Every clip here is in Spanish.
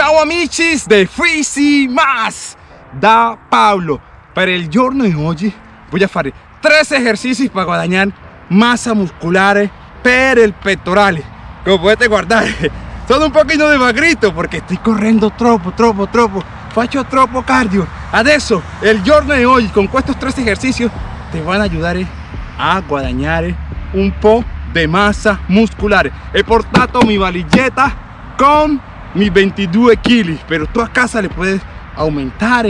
Ciao amici de Freezy Más da Pablo. Para el giorno de hoy voy a hacer tres ejercicios para guadañar masa muscular per el pectoral. Como puedes guardar, sono un poquito de magrito porque estoy corriendo tropo, tropo, tropo. Facho tropo cardio. Adesso, el giorno de hoy con estos tres ejercicios te van a ayudar eh, a guadañar eh, un po' de masa muscular. He portato mi valilleta con mis 22 kg, pero tú a casa le puedes aumentar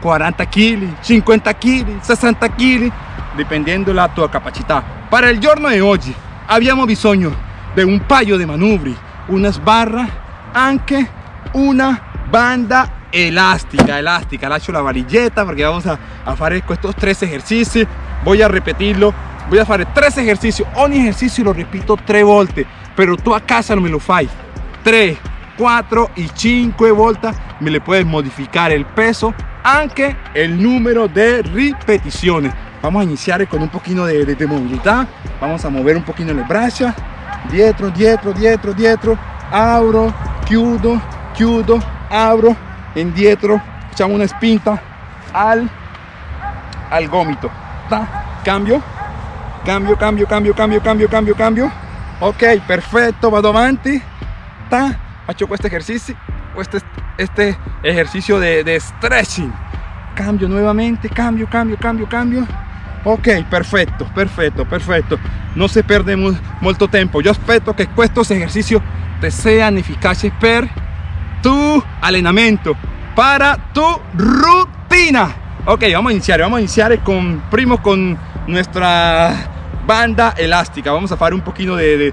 40 kg, 50 kg, 60 kg, dependiendo la tua capacità. Para el giorno de hoy, abbiamo bisogno de un paio de manubri, una sbarra, anche una banda elástica, elástica. Lascio la varilleta porque vamos a, a hacer estos tres ejercicios. Voy a repetirlo. Voy a hacer tres ejercicios. Ogni ejercicio lo repito tres volte, pero tú a casa no me lo fai. 3, 4 y 5 vueltas me le puedes modificar el peso aunque el número de repeticiones. Vamos a iniciar con un poquito de, movilidad. Vamos a mover un poquito las brazos dietro dietro dietro dietro. Abro chiudo chiudo abro. Indietro echamos una spinta al al gómito cambio. Cambio cambio cambio cambio cambio cambio cambio. Ok perfecto vado avanti ta hecho este ejercicio este, este ejercicio de, stretching. Cambio nuevamente cambio cambio cambio cambio. Ok perfecto perfecto perfecto. No se pierde mucho tiempo. Yo espero que estos ejercicios te sean eficaces per tu entrenamiento para tu rutina. Ok vamos a iniciar vamos a iniciar con primo con nuestra banda elástica vamos a fare un pochino di,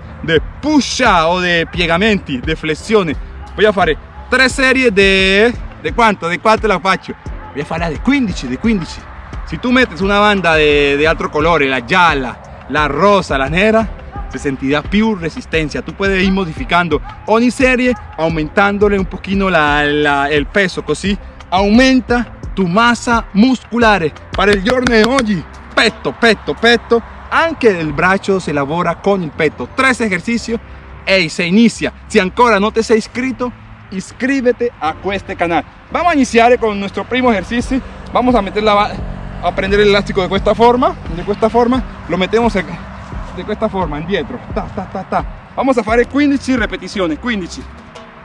pusha o di piegamenti, di flessione voglio fare tre serie de di quanto? di quanto la faccio? voglio fare di 15, di 15 se tu metti una banda de di altro colore la gialla, la rosa, la nera se sentirá più resistencia. Tú puedes ir modificando ogni serie, aumentándole un poquito la, el peso, así aumenta tu masa muscular. Para el giorno de hoy, petto, petto, petto, anche el brazo se elabora con el peto. Tres ejercicios y se inicia. Si ancora no te sei inscrito inscríbete a este canal. Vamos a iniciar con nuestro primo ejercicio. Vamos a meter la a prender el elástico de esta forma de esta forma. Lo metemos de esta forma indietro ta, ta, ta, ta. vamos a fare 15 repeticiones. 15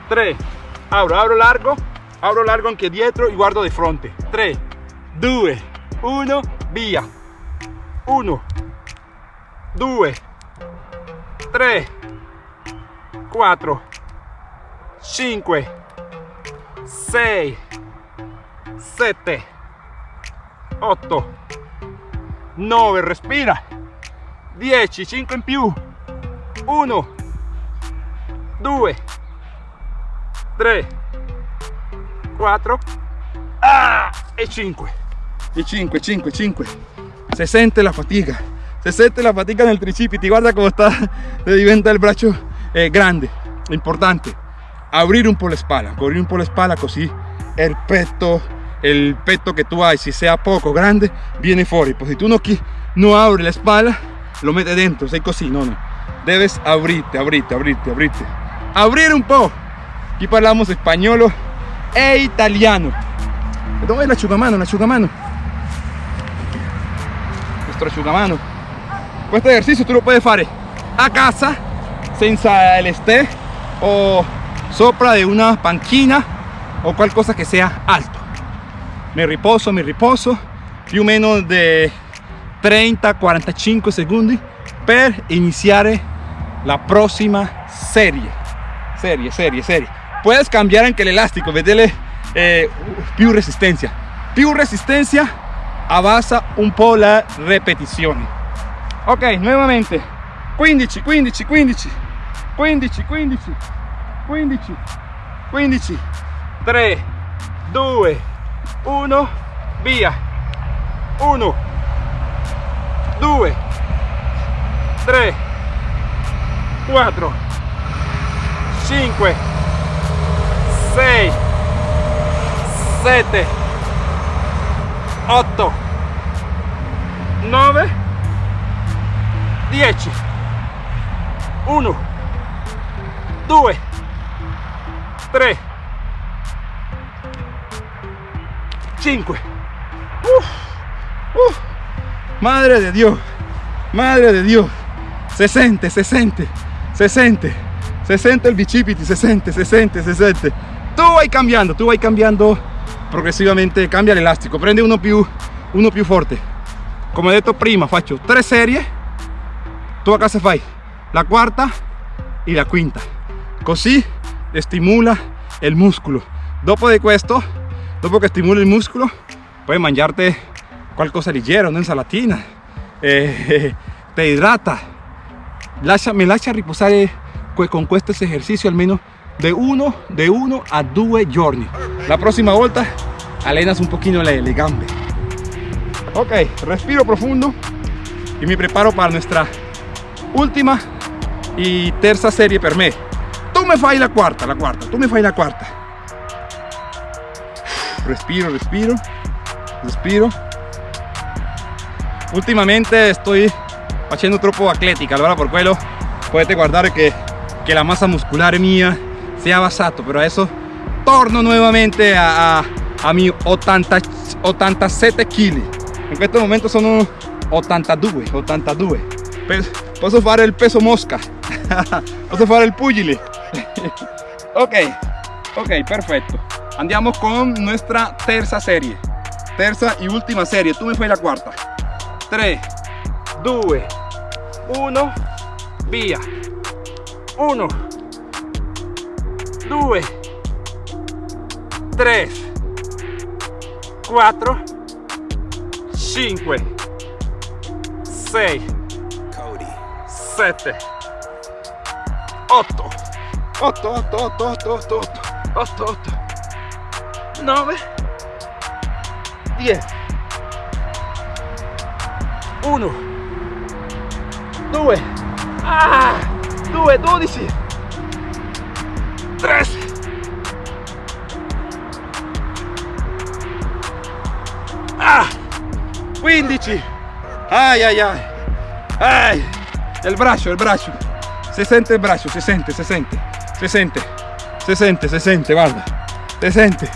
3 abro abro largo. Abro largo anche dietro y guardo de fronte. 3 2 1 via 1 2 3 4 5 6 7 8 9 respira. 10 5 in più. 1 2 3 4 ah, e 5 e 5 5 5 se sente la fatica se sente la fatica nel tricipiti, guarda come sta, diventa il braccio eh, grande, importante. Abrir un po' la espalda, cubrir un po' la espalda così il petto, il petto che tu hai, se sia poco grande, viene fuori. Pues se tu non, no apri la espalda, lo metti dentro, sei così, no, no. Debes abrirte, abrirte, abrirte, abrirte. Abrir un po'. Qui parliamo spagnolo e italiano. Dove è l'asciugamano? L'asciugamano. Nostro asciugamano este ejercicio tú lo puedes hacer a casa senza el esté o sopra de una panchina o cual cosa que sea alto. Me riposo me riposo più o menos de 30 45 segundos per iniziare la próxima serie. Serie serie serie. Puedes cambiar anche elástico vedele eh, più resistencia. Più resistencia avanza un po' la repetición ok nuevamente 15 15 15 15 15 15 15 3 2 1 via. 1 2 3 4 5 6 7 8 9 10 1 2 3 5 madre de dios madre de dios. 60 60 60 60 el bicipiti 60 60 60 tú vas cambiando tú vas cambiando progresivamente cambia el elástico. Prende uno più uno più fuerte como he dicho prima facho tres series tu a casa fai la quarta e la quinta. Così stimula il muscolo. Dopo di questo, dopo che stimula il muscolo, puoi mangiarte qualcosa leggero, un'insalatina, eh, te idrata. Lascia, me lascia riposare con questo esercizio almeno de uno, de uno a due giorni. La próxima volta alenas un poquito le, le. Ok, respiro profundo y me preparo para nuestra última y terza serie per me. Tú me fai la cuarta, la cuarta, tú me fai la cuarta. Respiro, respiro, respiro. Ultimamente estoy haciendo troppo atletica, allora por quello potete guardare che, che la massa muscolare mia si è abbassato, però adesso torno nuovamente a, a, mi 80, 87 kg. In questo momento sono 82, 82. Posso fare il peso mosca, posso fare il pugile. ok, ok, perfetto. Andiamo con nuestra terza serie. Terza y última serie. Tu mi fai la quarta. 3, 2, 1, via. 1, 2, 3, 4, 5, 6, 7, 8, 8, 8, 8, 8, 8, 8, 8, 9, 10, 1, 2, ah, 2, 12, 3, 15, ay, ay, ay, ay, el braccio, el braccio, se sente il braccio, si sente, si sente, si sente, si sente, si sente, guarda, si sente.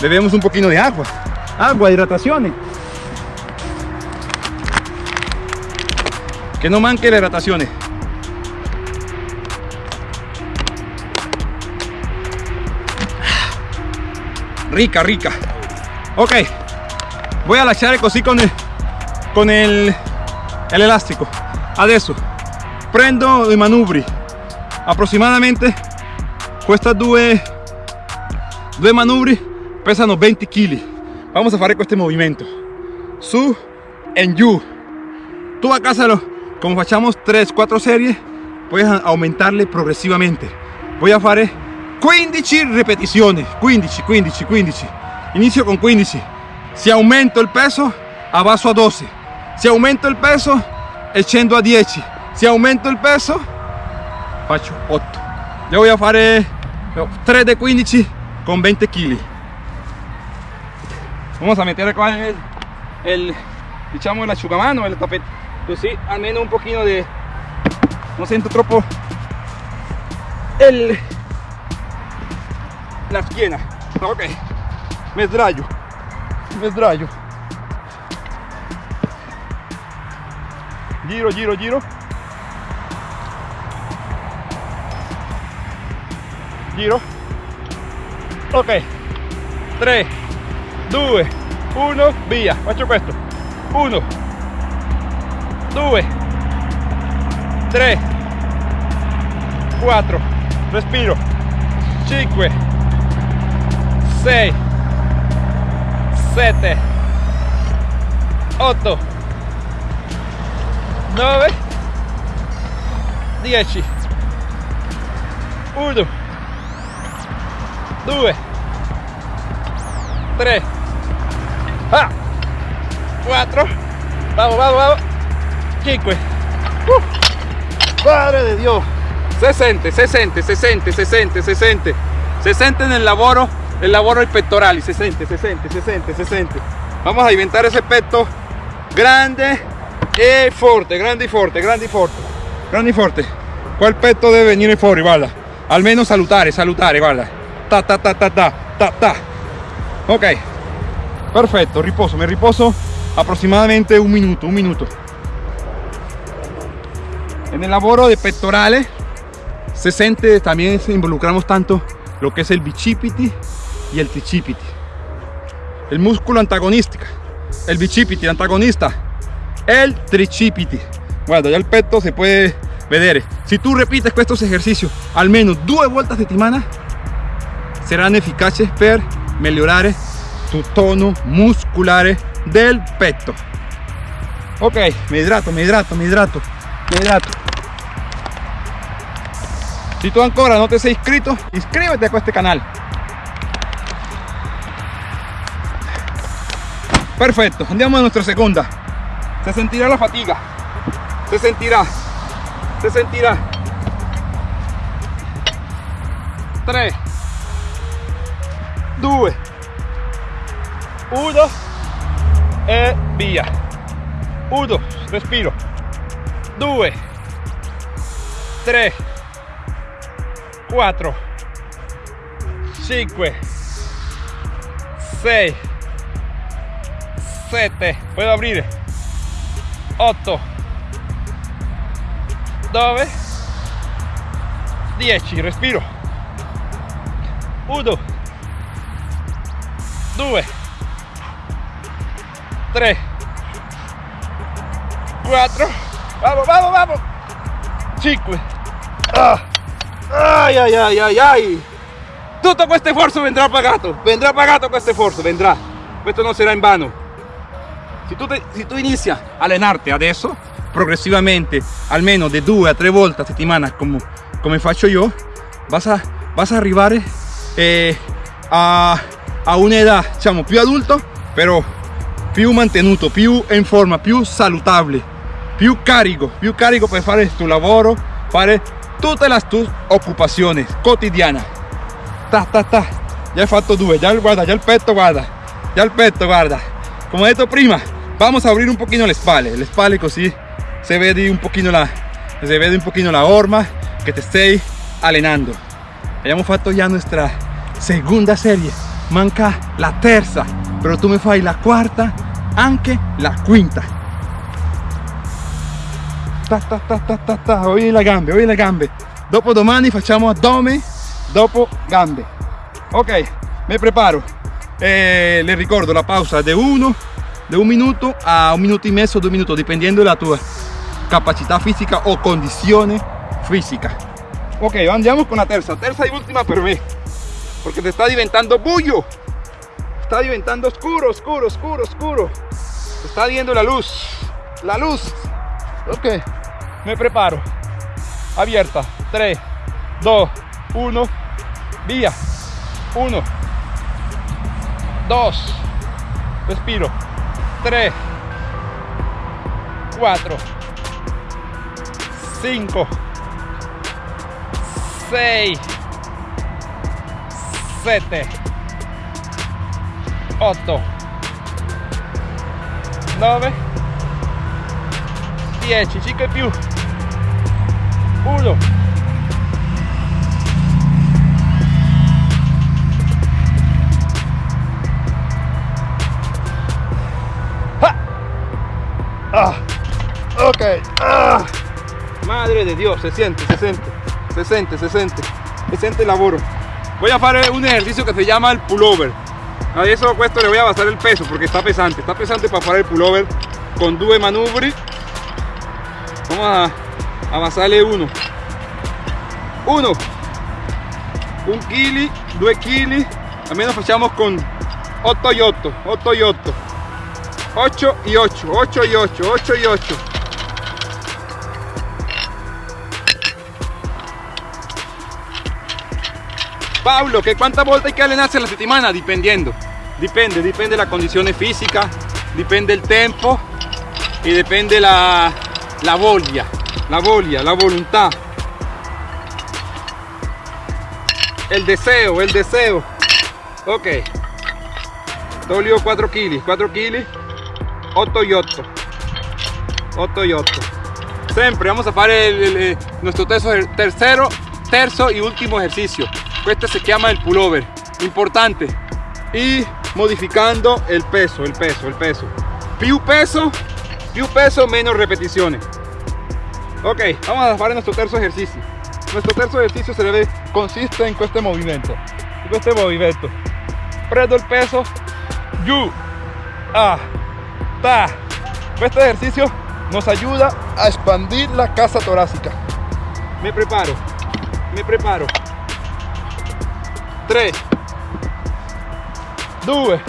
Bebemos un poquito de agua, agua, hidratación. Que no manque la hidratación. Rica, rica. Ok, voy a lasciare così con il, con il, l'elastico. Adesso prendo i manubri. Aproximadamente queste due, due manubri pesano 20 kg. Vamos a fare questo movimento. Su e giù. Tu a casa, como facciamo 3-4 serie, puoi aumentarle progressivamente. Voy a fare 15 ripetizioni. 15, 15, 15. Inizio con 15. Se aumento il peso, abbasso a 12. Se aumento il peso, scendo a 10. Se aumento il peso, faccio 8. Yo voy a fare 3 de 15 con 20 kg. Vamos a meter acá el, el diciamo el asciugamano, el tapete. Così almeno un pochino de no sento troppo el la schiena. Ok, me sdraio sdraio giro giro giro. Giro. Ok. 3 2 1 via faccio questo 1 2 3 4 respiro. 5 6 7 8 9 10 1 2 3 ah, 4 vamos vamos vamos. 5 uh, padre de Dios. Se sente se sente se sente se sente se sente se sente nel lavoro el ai pettorali se sente se sente se sente se sente vamos a diventare ese petto grande e forte grande e forte grande e forte grande e forte quel petto deve venire fuori guarda almeno salutare salutare guarda ta ta ta ta ta ta ta. Ok. Perfetto riposo. Me riposo aproximadamente un minuto un minuto. En el laboro de pectorales se siente también involucramos tanto lo que es el bicipiti y el tricipiti el músculo antagonista el bicipiti antagonista el tricipiti guarda ya el pecho se puede ver si tú repites estos ejercicios al menos dos vueltas de semana serán eficaces per mejorar tu tono muscular del pecho ok me hidrato me hidrato me hidrato me hidrato. Si tú ancora no te has inscrito inscríbete a este canal. Perfecto andiamo a nuestra segunda se sentirá la fatiga. Se sentirá. Se sentirá. 3 2 1 e. Via. 1 respiro. 2 3 4 5 6 7 puedo abrir 8 9 10 respiro. 1 2 3 4 vamos vamos vamos 5 ah. ay ay ay ay ay tutto questo sforzo vendrà pagato. Vendrà pagato questo sforzo vendrà. Questo non sarà in vano si tu, te, si tu inizi a allenarti adesso progresivamente almeno de due a tre volte a settimana come, come faccio io vas a, vas a arrivare eh, a, a un'età diciamo più adulto però più mantenuto più in forma più salutare più carico più carico per fare il tuo lavoro fare tutte le tue occupazioni quotidiane ta ta ta. Ya he fatto due ya guarda ya el petto guarda ya el petto guarda. Como detto prima vamos a abrir un poquito le spalle le spalle così se vede un poquito la se vede un poquito la horma que te estés allenando abbiamo fatto ya nuestra segunda serie. Manca la terza pero tú me fai la quarta anche la quinta. Ta ta ta ta ta ta. Hoy le gambe hoy le gambe. Dopo domani facciamo addome dopo gambe. Ok me preparo. Eh, le ricordo la pausa de uno de un minuto a un minuto y medio dos minutos dependiendo de la tua capacità fisica o condizione fisica ok andiamo con la terza. Terza y última per me porque te está diventando bullo. Está diventando oscuro oscuro oscuro oscuro. Te está viendo la luz la luz. Ok me preparo. Abierta. 3 2 1 via 1 2 respiro 3 4 5 6 7 8 9 10 5 più 1 ah, ok. Ah. madre de dios se siente se siente. Se siente se siente. Se siente el laboro voy a hacer un ejercicio que se llama el pullover. A eso questo le voy a basar el peso porque está pesante. Está pesante para hacer el pullover con due manubri. Vamos a, a basarle uno. Uno. Un kili due kili. Almeno facciamo con 8 y 8 8 y 8 8 y 8 8 y 8 8 y 8 Pablo, ¿que cuántas vueltas hay que allenarse a la settimana? Dependiendo, depende, depende la condición física, depende el tiempo y depende la, la voglia, la voglia, la voluntad. El deseo, el deseo. Ok. Tolio 4 kilos, 4 kilos, 8 y 8. 8 y 8. Siempre vamos a hacer nuestro tercero, terzo y último ejercicio. Este se llama el pullover. Importante. Y modificando el peso, el peso, el peso. Più peso, più peso, menos repeticiones. Ok, vamos a hacer nuestro tercer ejercicio. Nuestro tercer ejercicio se debe, consiste en este movimiento. En este movimiento. Prendo el peso, yu, a, Este ejercicio nos ayuda a expandir la casa torácica. Me preparo, me preparo. 3, 2,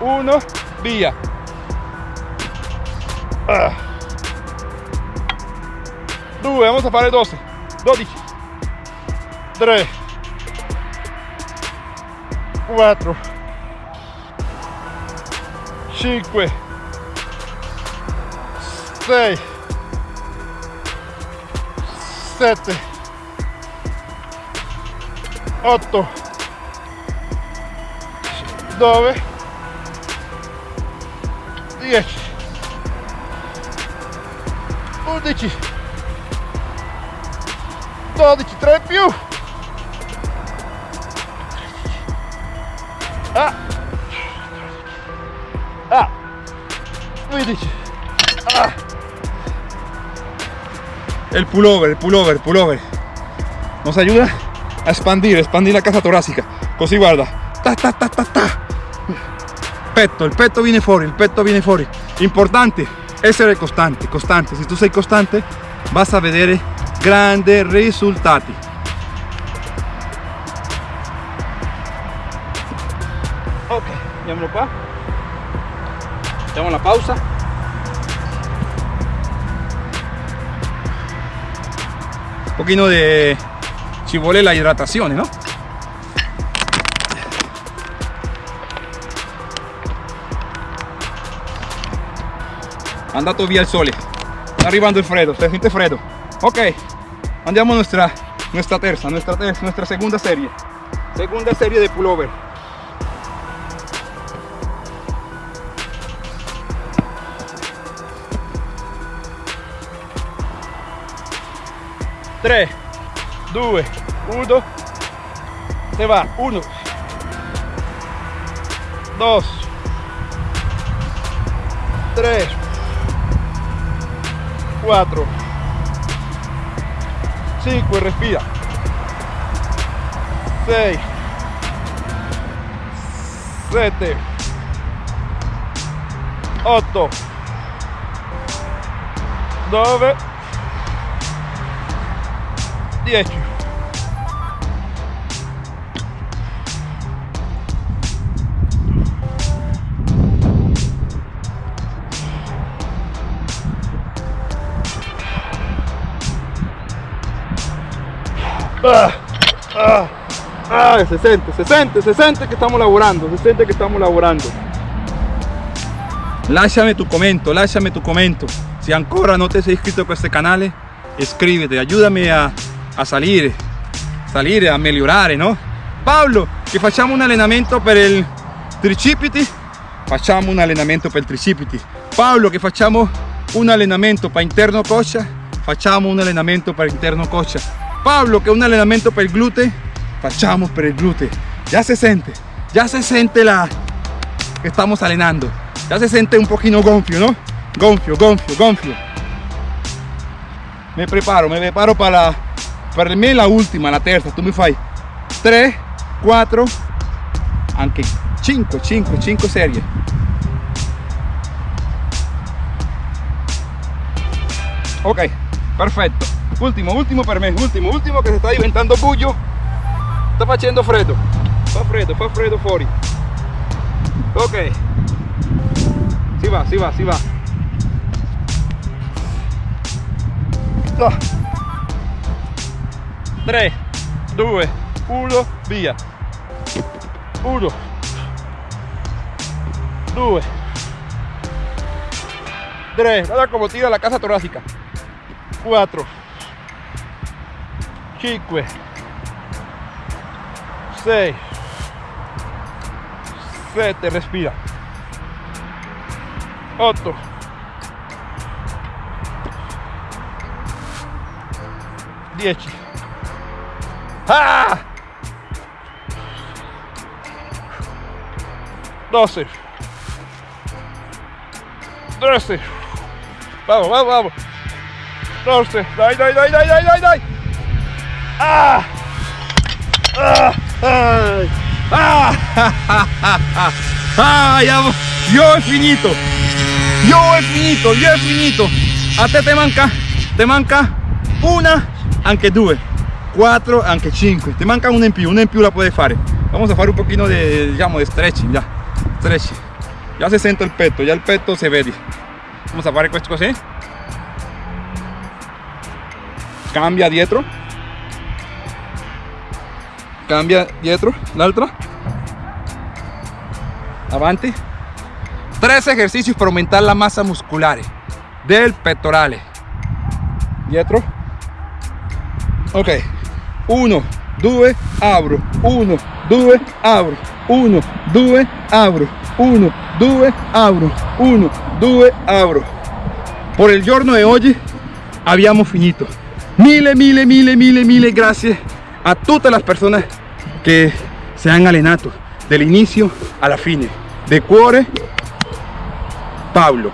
1, via. Ah. 2, vamos a fare 12, 12, 3, 4, 5, 6, 7, 8, 9, 10, 11, 12, 3 più. Ah. Ah. 15. El pullover, el pullover, pullover. Nos ayuda a expandir, expandir la casa torácica. Così guarda. Ta ta ta ta ta. Petto, il petto viene fuori, il petto viene fuori. Importante essere costante, costante. Si tu sei costante vas a vedere grandi risultati. Ok, andiamolo qua. Facciamo la pausa. Un pochino de ci vuole la hidratazione, no? andato via il sole. Sta arrivando il freddo si sente freddo ok andiamo a nuestra nuestra terza nuestra terza nuestra segunda serie. Segunda serie de pullover Tre, due, uno, se va, uno, dos, tres, 4 5 respira. 6 7 8 9 10 Ah, ah, ah, se siente, se siente, se siente que estamos laborando, se siente que estamos laborando. Lasciami tu commento, lasciami tu commento. Si ancora non ti sei iscritto a questo canale, iscriviti, aiutami a, a salire, salire, a migliorare, no? Paolo, che facciamo un allenamento per il tricipiti, facciamo un allenamento per il tricipiti. Paolo, che facciamo un allenamento per interno coscia, facciamo un allenamento per interno coscia. Pablo, que un entrenamiento para el glúteo, fachamos para el glúteo. Ya se siente, ya se siente la que estamos alenando. Ya se siente un poquito gonfio, ¿no? Gonfio, gonfio, gonfio. Me preparo, me preparo para la, para mí la última, la tercera. Tú me fai 3, 4, aunque 5, 5, 5 series. Ok, perfecto. Último, último per me, último, último que se está diventando bullo. Está facendo freddo. Fa freddo, fa freddo fuori. Ok. Si va, si va, si va. 3, 2, 1, via. 1, 2, 3, guarda como tira la casa torácica. 4, 5 6 7 respira. 8 10 ah. 12, 13, vamos, vamos, vamos, 12, dai, dai, dai, dai, dai, dai, dai, ah, ah, ay, ah, ah, ya, yo he finito, yo he finito, yo he finito, a te te manca, te manca una, anche due, quattro, anche cinque, ti manca una in più, una la puoi fare, vamos a fare un pochino de, diciamo, de stretching, ya, stretching, ya se sente il petto, ya il petto se vede, vamos a fare questo così, cambia dietro, cambia dietro, l'altra, avanti, tres ejercicios para aumentar la masa muscular del pectorale, dietro, ok, 1, 2, apro, 1, 2, apro, 1, 2, apro, 1, 2, apro, 1, 2, apro. Por el giorno de hoy habíamos finito. Mille, mille, mille, mille, mille gracias a todas las personas que se han allenato del inicio a la fine. De cuore, Pablo.